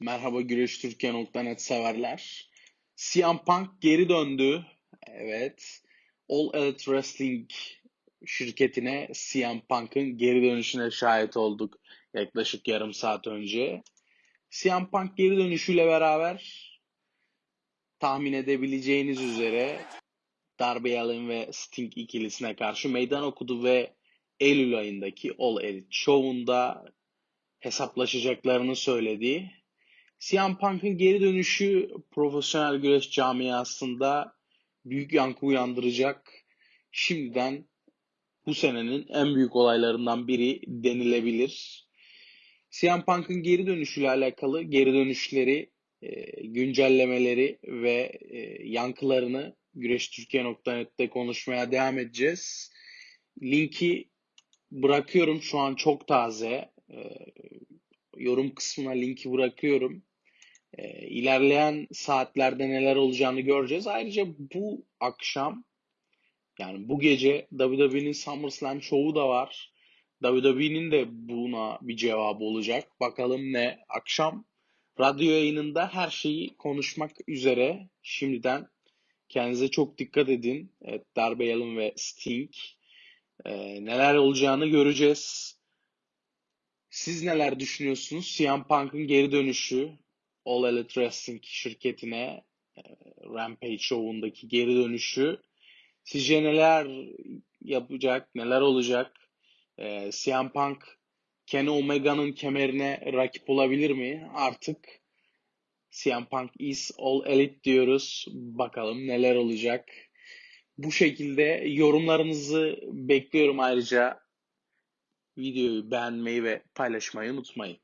Merhaba Güreş Türkiye.net severler. CM Punk geri döndü. Evet. All Elite Wrestling şirketine CM Punk'ın geri dönüşüne şahit olduk yaklaşık yarım saat önce. CM Punk geri dönüşüyle beraber tahmin edebileceğiniz üzere Darby Allin ve Sting ikilisine karşı meydan okudu ve Eylül ayındaki All Elite Show'unda hesaplaşacaklarını söyledi. CM Punk'ın geri dönüşü profesyonel güreş camiasında büyük yankı uyandıracak. Şimdiden bu senenin en büyük olaylarından biri denilebilir. CM Punk'ın geri dönüşüyle alakalı geri dönüşleri, e, güncellemeleri ve e, yankılarını güreştürkiye.net'te konuşmaya devam edeceğiz. Linki bırakıyorum şu an çok taze. Yorum kısmına linki bırakıyorum. E, ilerleyen saatlerde neler olacağını göreceğiz. Ayrıca bu akşam yani bu gece WWE'nin SummerSlam şovu da var. WWE'nin de buna bir cevabı olacak. Bakalım ne? Akşam radyo yayınında her şeyi konuşmak üzere. Şimdiden kendinize çok dikkat edin. Evet, Darby Allin ve Sting. Ee, neler olacağını göreceğiz. Siz neler düşünüyorsunuz? CM Punk'ın geri dönüşü All Elite Wrestling şirketine e, Rampage Show'undaki geri dönüşü sizce neler yapacak, neler olacak? E, CM Punk Kenny Omega'nın kemerine rakip olabilir mi? Artık CM Punk is all elite diyoruz. Bakalım neler olacak. Bu şekilde yorumlarınızı bekliyorum ayrıca. Videoyu beğenmeyi ve paylaşmayı unutmayın.